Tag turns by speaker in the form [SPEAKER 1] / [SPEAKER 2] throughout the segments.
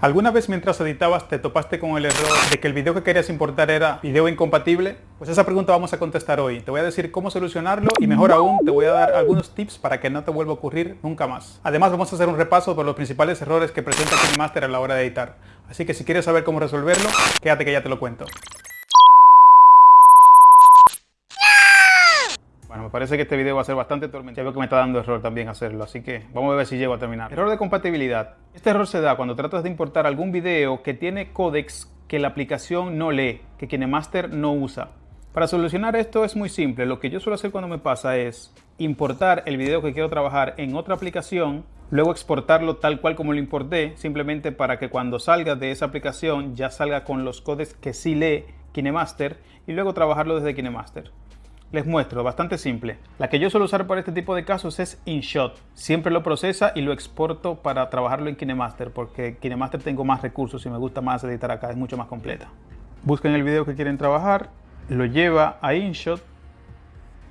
[SPEAKER 1] ¿Alguna vez mientras editabas te topaste con el error de que el video que querías importar era video incompatible? Pues esa pregunta vamos a contestar hoy. Te voy a decir cómo solucionarlo y mejor aún te voy a dar algunos tips para que no te vuelva a ocurrir nunca más. Además vamos a hacer un repaso por los principales errores que presenta KineMaster a la hora de editar. Así que si quieres saber cómo resolverlo, quédate que ya te lo cuento. Me parece que este video va a ser bastante tormentoso. Ya veo que me está dando error también hacerlo, así que vamos a ver si llego a terminar. Error de compatibilidad. Este error se da cuando tratas de importar algún video que tiene códex que la aplicación no lee, que KineMaster no usa. Para solucionar esto es muy simple. Lo que yo suelo hacer cuando me pasa es importar el video que quiero trabajar en otra aplicación, luego exportarlo tal cual como lo importé, simplemente para que cuando salga de esa aplicación ya salga con los códex que sí lee KineMaster y luego trabajarlo desde KineMaster. Les muestro, bastante simple. La que yo suelo usar para este tipo de casos es InShot. Siempre lo procesa y lo exporto para trabajarlo en KineMaster, porque KineMaster tengo más recursos y me gusta más editar acá, es mucho más completa. Buscan el video que quieren trabajar, lo lleva a InShot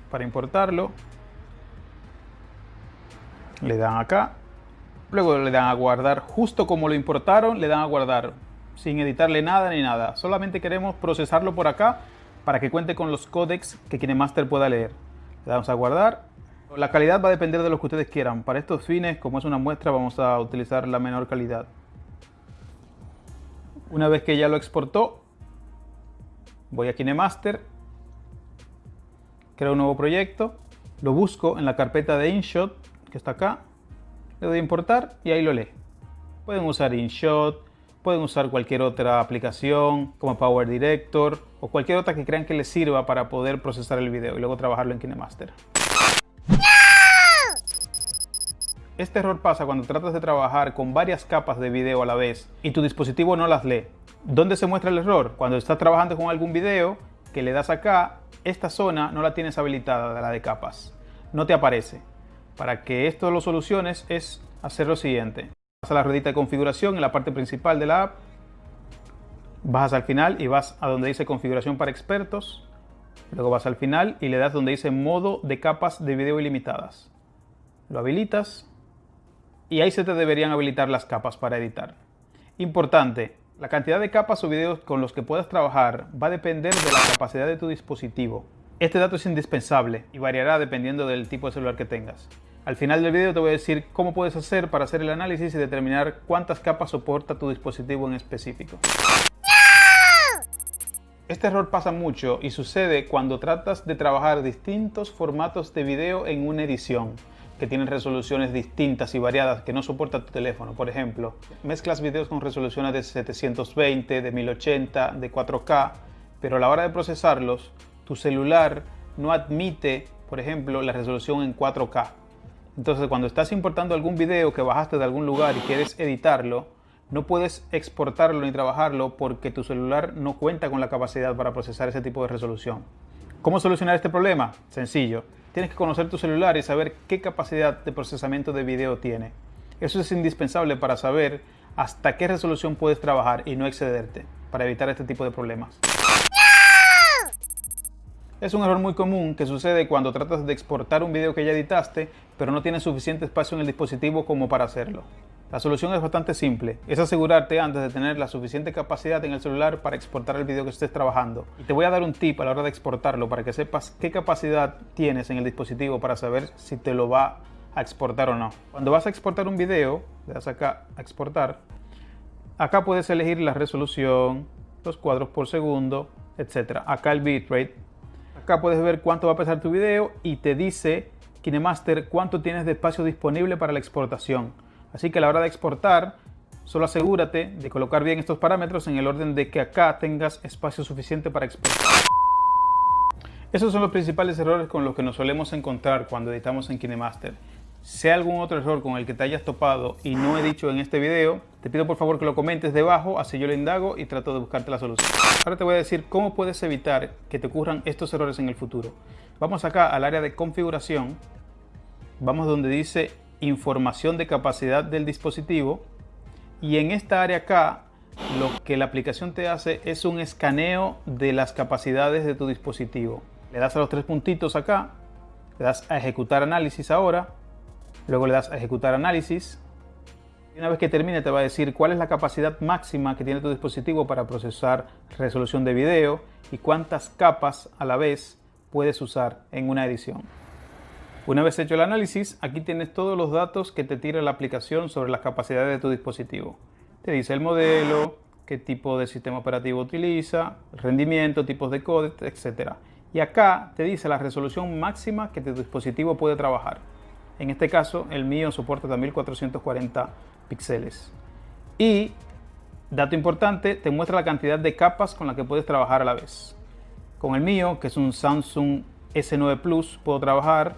[SPEAKER 1] para importarlo. Le dan acá, luego le dan a guardar justo como lo importaron, le dan a guardar sin editarle nada ni nada. Solamente queremos procesarlo por acá para que cuente con los códex que KineMaster pueda leer. Le damos a guardar. La calidad va a depender de lo que ustedes quieran. Para estos fines, como es una muestra, vamos a utilizar la menor calidad. Una vez que ya lo exportó, voy a KineMaster, creo un nuevo proyecto, lo busco en la carpeta de InShot, que está acá, le doy a importar y ahí lo lee. Pueden usar InShot, Pueden usar cualquier otra aplicación como Power Director o cualquier otra que crean que les sirva para poder procesar el video y luego trabajarlo en KineMaster. Este error pasa cuando tratas de trabajar con varias capas de video a la vez y tu dispositivo no las lee. ¿Dónde se muestra el error? Cuando estás trabajando con algún video que le das acá, esta zona no la tienes habilitada la de capas. No te aparece. Para que esto lo soluciones es hacer lo siguiente. Vas a la ruedita de configuración en la parte principal de la app. Bajas al final y vas a donde dice configuración para expertos. Luego vas al final y le das donde dice modo de capas de video ilimitadas. Lo habilitas y ahí se te deberían habilitar las capas para editar. Importante, la cantidad de capas o videos con los que puedas trabajar va a depender de la capacidad de tu dispositivo. Este dato es indispensable y variará dependiendo del tipo de celular que tengas. Al final del video te voy a decir cómo puedes hacer para hacer el análisis y determinar cuántas capas soporta tu dispositivo en específico. Este error pasa mucho y sucede cuando tratas de trabajar distintos formatos de video en una edición que tienen resoluciones distintas y variadas que no soporta tu teléfono. Por ejemplo, mezclas videos con resoluciones de 720, de 1080, de 4K, pero a la hora de procesarlos, tu celular no admite, por ejemplo, la resolución en 4K. Entonces cuando estás importando algún video que bajaste de algún lugar y quieres editarlo, no puedes exportarlo ni trabajarlo porque tu celular no cuenta con la capacidad para procesar ese tipo de resolución. ¿Cómo solucionar este problema? Sencillo. Tienes que conocer tu celular y saber qué capacidad de procesamiento de video tiene. Eso es indispensable para saber hasta qué resolución puedes trabajar y no excederte para evitar este tipo de problemas. Es un error muy común que sucede cuando tratas de exportar un video que ya editaste, pero no tienes suficiente espacio en el dispositivo como para hacerlo. La solución es bastante simple, es asegurarte antes de tener la suficiente capacidad en el celular para exportar el video que estés trabajando. Y te voy a dar un tip a la hora de exportarlo para que sepas qué capacidad tienes en el dispositivo para saber si te lo va a exportar o no. Cuando vas a exportar un video, le das acá a exportar, acá puedes elegir la resolución, los cuadros por segundo, etc. Acá el bitrate Acá puedes ver cuánto va a pesar tu video y te dice KineMaster cuánto tienes de espacio disponible para la exportación. Así que a la hora de exportar, solo asegúrate de colocar bien estos parámetros en el orden de que acá tengas espacio suficiente para exportar. Esos son los principales errores con los que nos solemos encontrar cuando editamos en KineMaster. Si hay algún otro error con el que te hayas topado y no he dicho en este video, te pido por favor que lo comentes debajo, así yo lo indago y trato de buscarte la solución. Ahora te voy a decir cómo puedes evitar que te ocurran estos errores en el futuro. Vamos acá al área de configuración, vamos donde dice información de capacidad del dispositivo y en esta área acá lo que la aplicación te hace es un escaneo de las capacidades de tu dispositivo. Le das a los tres puntitos acá, le das a ejecutar análisis ahora Luego le das a ejecutar análisis. Una vez que termine te va a decir cuál es la capacidad máxima que tiene tu dispositivo para procesar resolución de video y cuántas capas a la vez puedes usar en una edición. Una vez hecho el análisis, aquí tienes todos los datos que te tira la aplicación sobre las capacidades de tu dispositivo. Te dice el modelo, qué tipo de sistema operativo utiliza, rendimiento, tipos de códex, etc. Y acá te dice la resolución máxima que tu dispositivo puede trabajar. En este caso, el mío soporta hasta 1440 píxeles. Y, dato importante, te muestra la cantidad de capas con las que puedes trabajar a la vez. Con el mío, que es un Samsung S9 Plus, puedo trabajar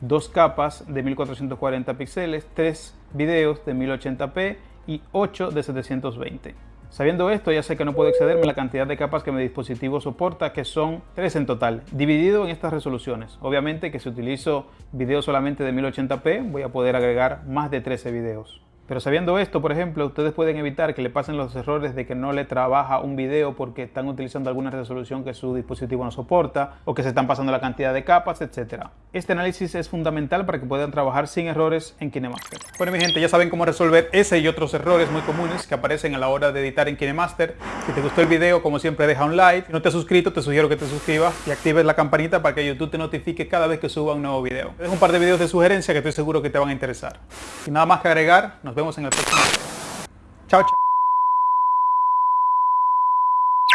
[SPEAKER 1] dos capas de 1440 píxeles, tres videos de 1080p y 8 de 720. Sabiendo esto, ya sé que no puedo excederme la cantidad de capas que mi dispositivo soporta, que son 3 en total, dividido en estas resoluciones. Obviamente que si utilizo videos solamente de 1080p, voy a poder agregar más de 13 videos. Pero sabiendo esto, por ejemplo, ustedes pueden evitar que le pasen los errores de que no le trabaja un video porque están utilizando alguna resolución que su dispositivo no soporta o que se están pasando la cantidad de capas, etc. Este análisis es fundamental para que puedan trabajar sin errores en KineMaster. Bueno, mi gente, ya saben cómo resolver ese y otros errores muy comunes que aparecen a la hora de editar en KineMaster. Si te gustó el video, como siempre, deja un like. Si no te has suscrito, te sugiero que te suscribas y actives la campanita para que YouTube te notifique cada vez que suba un nuevo video. Te dejo un par de videos de sugerencia que estoy seguro que te van a interesar. Sin nada más que agregar, nos vemos en el próximo. Chao, chao.